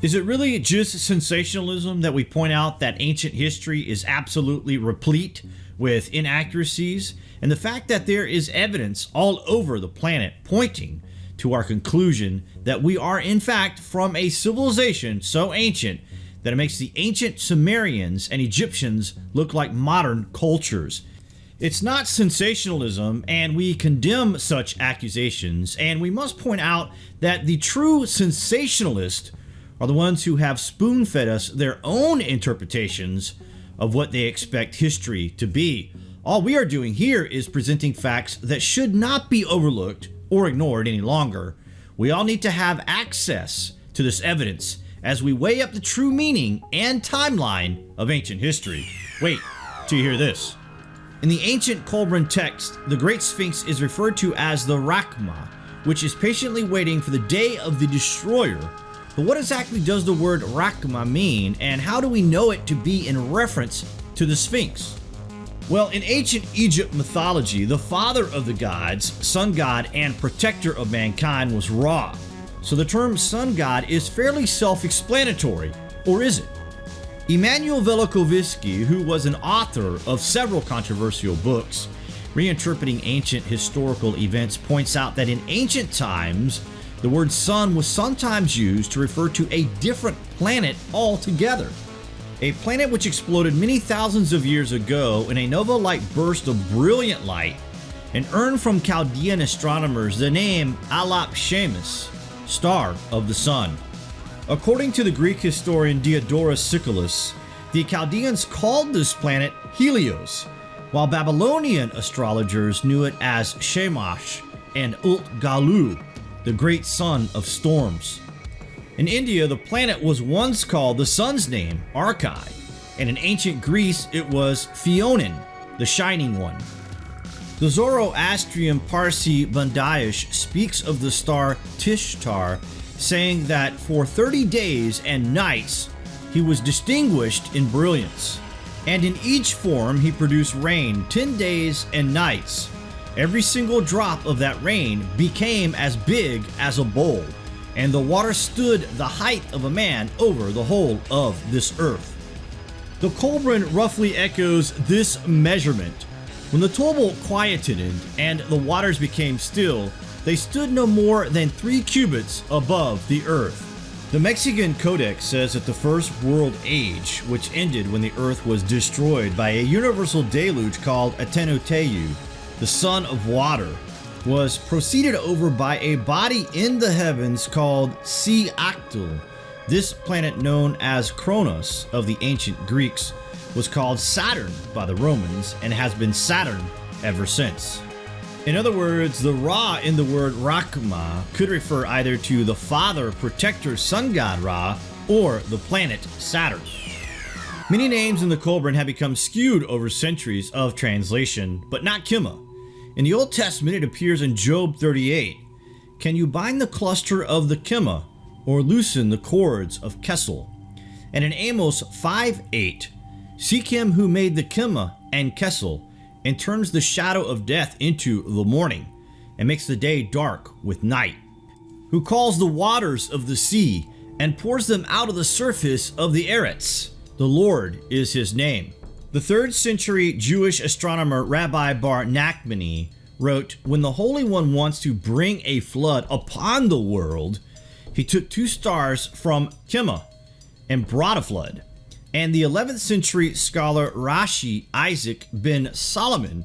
Is it really just sensationalism that we point out that ancient history is absolutely replete with inaccuracies and the fact that there is evidence all over the planet pointing to our conclusion that we are in fact from a civilization so ancient that it makes the ancient Sumerians and Egyptians look like modern cultures. It's not sensationalism, and we condemn such accusations, and we must point out that the true sensationalists are the ones who have spoon fed us their own interpretations of what they expect history to be. All we are doing here is presenting facts that should not be overlooked or ignored any longer. We all need to have access to this evidence as we weigh up the true meaning and timeline of ancient history. Wait till you hear this. In the ancient Qumran text, the Great Sphinx is referred to as the Rakma, which is patiently waiting for the day of the destroyer. But what exactly does the word Rakma mean, and how do we know it to be in reference to the Sphinx? Well, in ancient Egypt mythology, the father of the gods, sun god, and protector of mankind was Ra. So the term sun god is fairly self-explanatory, or is it? Emanuel Velikovsky, who was an author of several controversial books reinterpreting ancient historical events, points out that in ancient times, the word sun was sometimes used to refer to a different planet altogether. A planet which exploded many thousands of years ago in a nova-like burst of brilliant light and earned from Chaldean astronomers the name Alap Shemus, star of the sun. According to the Greek historian Diodorus Siculus, the Chaldeans called this planet Helios, while Babylonian astrologers knew it as Shamash and Ult Galu, the great son of storms. In India, the planet was once called the sun's name, Archai, and in ancient Greece it was Phainon, the shining one. The Zoroastrian Parsi Bundahish speaks of the star Tishtar, saying that for 30 days and nights he was distinguished in brilliance, and in each form he produced rain 10 days and nights. Every single drop of that rain became as big as a bowl, and the water stood the height of a man over the whole of this earth. The Qumran roughly echoes this measurement when the tumult quieted and the waters became still, they stood no more than three cubits above the earth. The Mexican Codex says that the First World Age, which ended when the earth was destroyed by a universal deluge called Atenoteu, the son of water, was proceeded over by a body in the heavens called Seaactul. This planet known as Kronos of the ancient Greeks was called Saturn by the Romans and has been Saturn ever since. In other words, the Ra in the word Rakma could refer either to the father protector sun god Ra or the planet Saturn. Many names in the Qumran have become skewed over centuries of translation, but not Kima. In the Old Testament it appears in Job 38. Can you bind the cluster of the Kima or loosen the cords of Kesel? And in Amos 5.8 Seek him who made the Kima and Kesel, and turns the shadow of death into the morning, and makes the day dark with night. Who calls the waters of the sea, and pours them out of the surface of the Eretz. The Lord is his name. The 3rd century Jewish astronomer Rabbi Bar Nachmani wrote, When the Holy One wants to bring a flood upon the world, he took two stars from Kima and brought a flood. And the 11th century scholar Rashi Isaac ben Solomon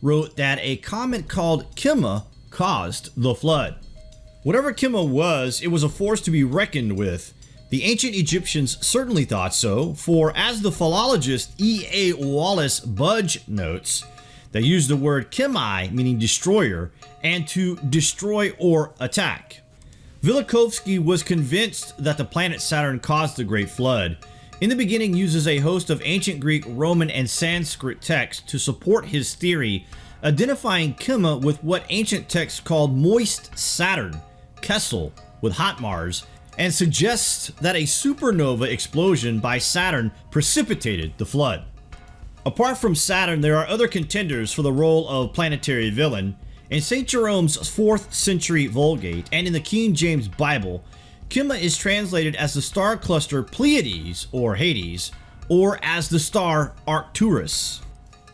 wrote that a comet called Kima caused the flood. Whatever Kima was, it was a force to be reckoned with. The ancient Egyptians certainly thought so, for as the philologist E. A. Wallace Budge notes, they used the word Kimai, meaning destroyer, and to destroy or attack. Velikovsky was convinced that the planet Saturn caused the Great Flood, in the beginning uses a host of ancient Greek, Roman, and Sanskrit texts to support his theory, identifying Kima with what ancient texts called moist Saturn, Kessel with hot Mars, and suggests that a supernova explosion by Saturn precipitated the flood. Apart from Saturn, there are other contenders for the role of planetary villain. In St. Jerome's 4th century Vulgate and in the King James Bible, Kima is translated as the star cluster Pleiades or Hyades, or as the star Arcturus.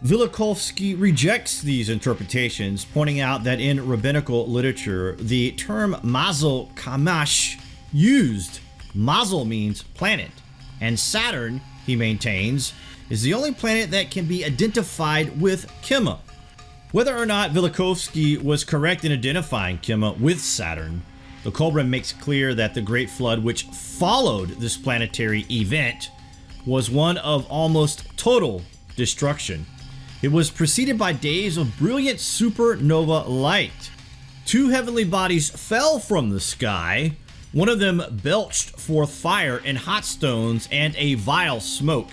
Velikovsky rejects these interpretations, pointing out that in rabbinical literature, the term Mazel Kamash used. Mazel means planet, and Saturn, he maintains, is the only planet that can be identified with Kima. Whether or not Velikovsky was correct in identifying Kima with Saturn, the Kolbrin makes clear that the Great Flood, which followed this planetary event, was one of almost total destruction. It was preceded by days of brilliant supernova light. Two heavenly bodies fell from the sky. One of them belched forth fire and hot stones and a vile smoke.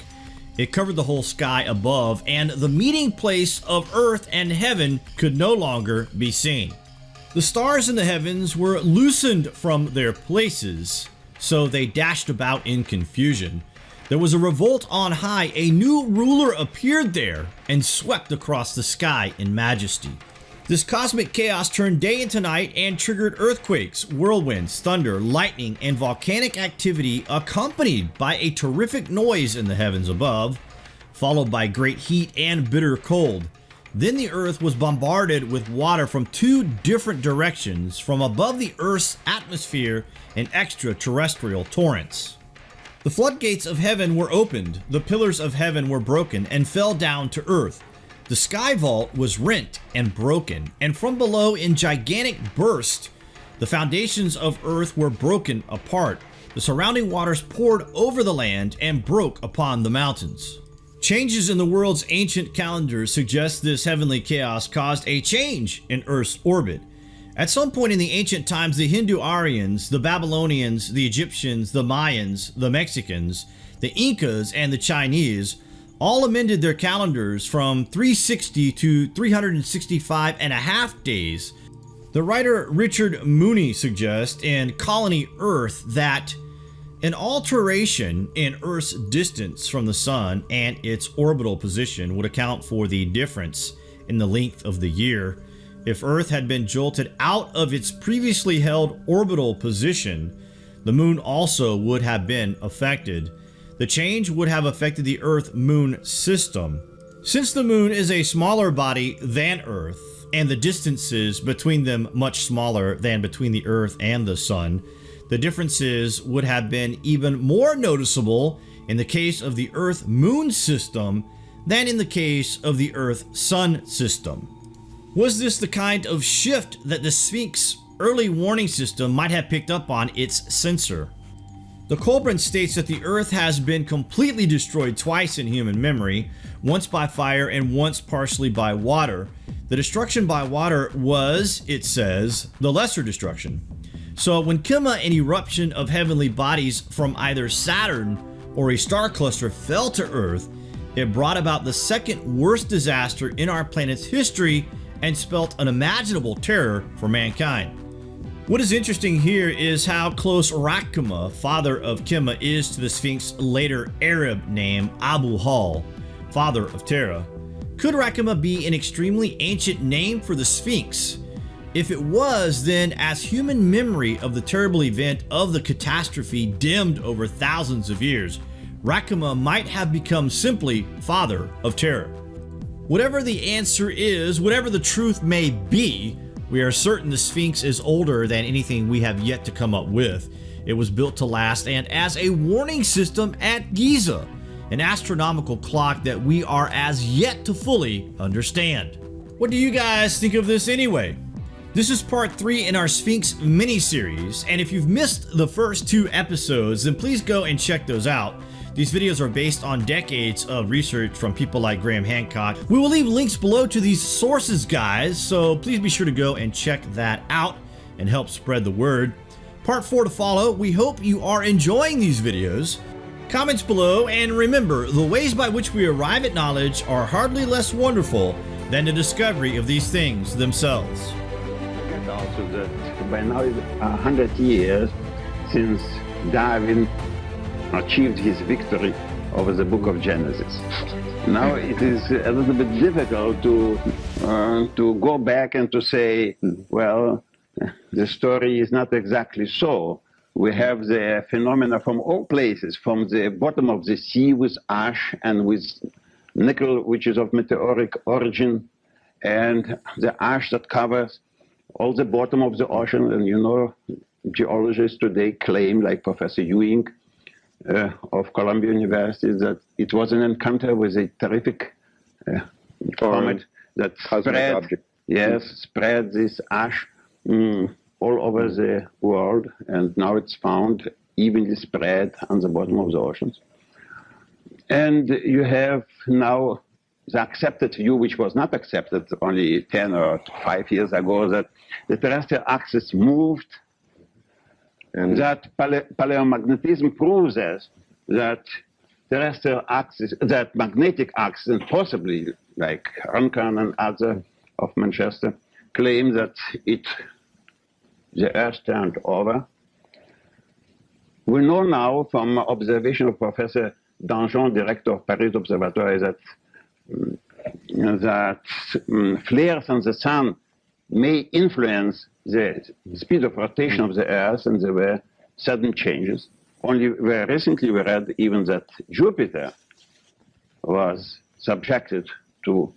It covered the whole sky above, and the meeting place of earth and heaven could no longer be seen. The stars in the heavens were loosened from their places, so they dashed about in confusion. There was a revolt on high. A new ruler appeared there and swept across the sky in majesty. This cosmic chaos turned day into night and triggered earthquakes, whirlwinds, thunder, lightning, and volcanic activity accompanied by a terrific noise in the heavens above, followed by great heat and bitter cold. Then the earth was bombarded with water from two different directions from above the earth's atmosphere and extraterrestrial torrents. The floodgates of heaven were opened, the pillars of heaven were broken and fell down to earth. The sky vault was rent and broken, and from below in gigantic burst, the foundations of earth were broken apart. The surrounding waters poured over the land and broke upon the mountains. Changes in the world's ancient calendar suggest this heavenly chaos caused a change in Earth's orbit. At some point in the ancient times, the Hindu Aryans, the Babylonians, the Egyptians, the Mayans, the Mexicans, the Incas, and the Chinese all amended their calendars from 360 to 365 and a half days. The writer Richard Mooney suggests in Colony Earth that an alteration in Earth's distance from the Sun and its orbital position would account for the difference in the length of the year. If Earth had been jolted out of its previously held orbital position, the Moon also would have been affected. The change would have affected the Earth-Moon system. Since the Moon is a smaller body than Earth, and the distances between them much smaller than between the Earth and the Sun, the differences would have been even more noticeable in the case of the Earth-Moon system than in the case of the Earth-Sun system. Was this the kind of shift that the Sphinx early warning system might have picked up on its sensor? The Kolbrin states that the Earth has been completely destroyed twice in human memory, once by fire and once partially by water. The destruction by water was, it says, the lesser destruction. So when Kima, an eruption of heavenly bodies from either Saturn or a star cluster fell to Earth, it brought about the second worst disaster in our planet's history and spelt unimaginable terror for mankind. What is interesting here is how close Rakama, father of Kima, is to the Sphinx's later Arab name Abu Hal, father of Terra. Could Rakama be an extremely ancient name for the Sphinx? If it was, then as human memory of the terrible event of the catastrophe dimmed over thousands of years, Rakama might have become simply father of terror. Whatever the answer is, whatever the truth may be, we are certain the Sphinx is older than anything we have yet to come up with. It was built to last and as a warning system at Giza, an astronomical clock that we are as yet to fully understand. What do you guys think of this anyway? This is part 3 in our Sphinx mini-series, and if you've missed the first two episodes, then please go and check those out. These videos are based on decades of research from people like Graham Hancock. We will leave links below to these sources, guys, so please be sure to go and check that out and help spread the word. Part 4 to follow. We hope you are enjoying these videos. Comments below, and remember, the ways by which we arrive at knowledge are hardly less wonderful than the discovery of these things themselves. Also that by now it's a hundred years since Darwin achieved his victory over the book of Genesis. Now it is a little bit difficult to, uh, to go back and to say, well, the story is not exactly so. we have the phenomena from all places, from the bottom of the sea with ash and with nickel, which is of meteoric origin, and the ash that covers all the bottom of the ocean. And you know, geologists today claim, like Professor Ewing uh, of Columbia University, that it was an encounter with a terrific uh, comet that spread, object. yes, spread this ash mm, all over the world, and now it's found evenly spread on the bottom of the oceans. And you have now accepted view, which was not accepted only 10 or 5 years ago, that the terrestrial axis moved, and that pale paleomagnetism proves us that terrestrial axis, that magnetic axis, and possibly like Runcorn and other of Manchester, claim that it, the Earth turned over. We know now from observation of Professor Danjon, director of Paris Observatory, that that um, flares on the sun may influence the speed of rotation of the Earth, and there were sudden changes. Only very recently we read even that Jupiter was subjected to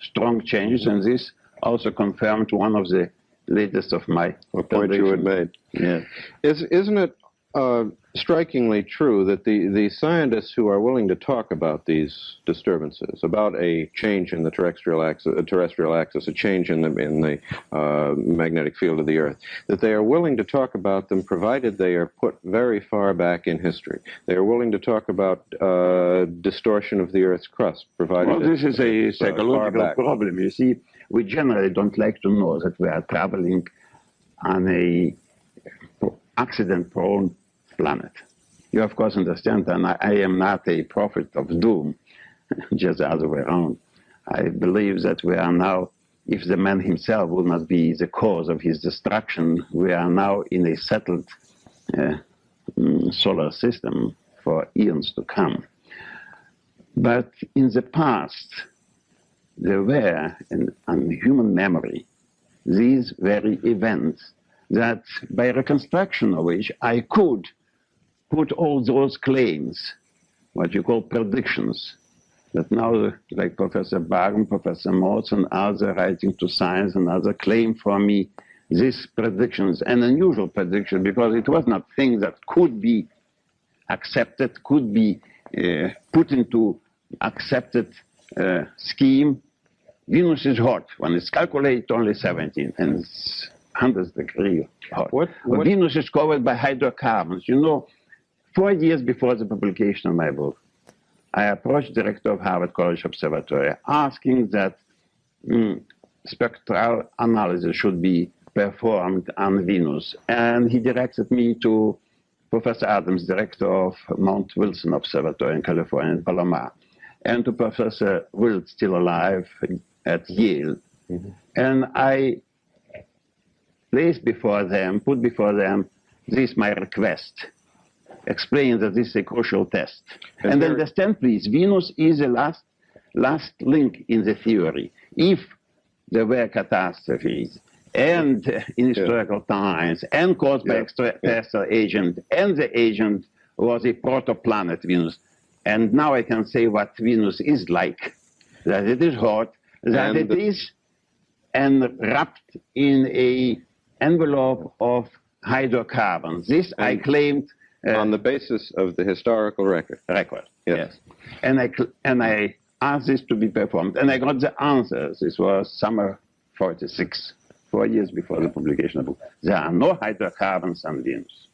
strong changes, and this also confirmed one of the latest of my point you had made. Yeah. Is, isn't it uh, strikingly true that the, the scientists who are willing to talk about these disturbances, about a change in the terrestrial axis, a terrestrial axis, a change in the, in the uh, magnetic field of the Earth, that they are willing to talk about them provided they are put very far back in history. They are willing to talk about uh, distortion of the Earth's crust, provided Well, this is a psychological problem. You see, we generally don't like to know that we are traveling on a accident-prone planet. You, of course, understand that I, am not a prophet of doom, just the other way around. I believe that we are now, if the man himself will not be the cause of his destruction, we are now in a settled uh, mm, solar system for eons to come. But in the past, there were, in human memory, these very events that by reconstruction of which I could put all those claims, what you call predictions, that now, like Professor Bargmann, Professor Morse, and others writing to science and other claim for me these predictions, an unusual prediction because it was not things that could be accepted, could be uh, put into accepted uh, scheme. Venus is hot. When it's calculated, only 17, and it's 100 degrees hot. What, what? Venus is covered by hydrocarbons. You know, Four years before the publication of my book, I approached the director of Harvard College Observatory asking that mm, spectral analysis should be performed on Venus. And he directed me to Professor Adams, director of Mount Wilson Observatory in California, in Palomar, and to Professor Wildt, still alive, at Yale. Mm -hmm. And I placed before them, put before them, this my request explain that this is a crucial test. And, and understand, please, Venus is the last, last link in the theory. If there were catastrophes, and in historical yeah. times, and caused yeah. by extraterrestrial yeah. agent, and the agent was a protoplanet, Venus. And now I can say what Venus is like, that it is hot, that and it is enwrapped in a envelope of hydrocarbons. This I claimed uh, on the basis of the historical record. Record, yes. yes. And I and I asked this to be performed, and I got the answers. This was summer 46, four years before the publication of the book. There are no hydrocarbons on Venus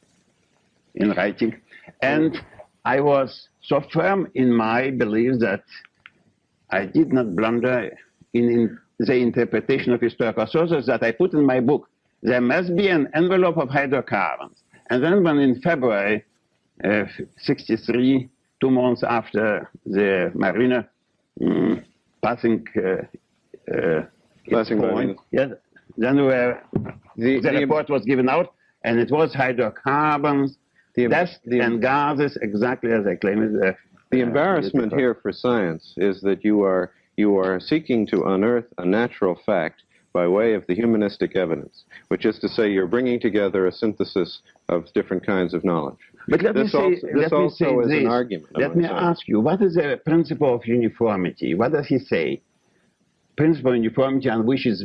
in writing. And I was so firm in my belief that I did not blunder in, in the interpretation of historical sources that I put in my book. There must be an envelope of hydrocarbons. And then when in February uh, 63, two months after the Mariner um, passing uh, uh, passing point, yes, then the, the, the report was given out, and it was hydrocarbons, the, dust the, and gases, exactly as I claimed. Uh, the embarrassment here for science is that you are you are seeking to unearth a natural fact by way of the humanistic evidence, which is to say you're bringing together a synthesis of different kinds of knowledge. But let This me say, also- this let me also say is an argument, Let me say. ask you, what is the principle of uniformity? What does he say? Principle of uniformity on which is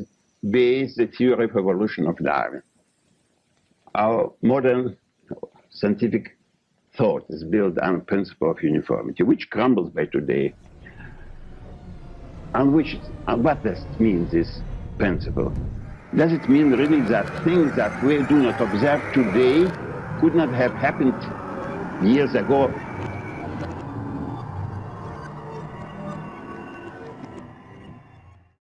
based the theory of evolution of Darwin. Our modern scientific thought is built on principle of uniformity, which crumbles by today. And which, what does means mean, this principle? Does it mean really that things that we do not observe today could not have happened years ago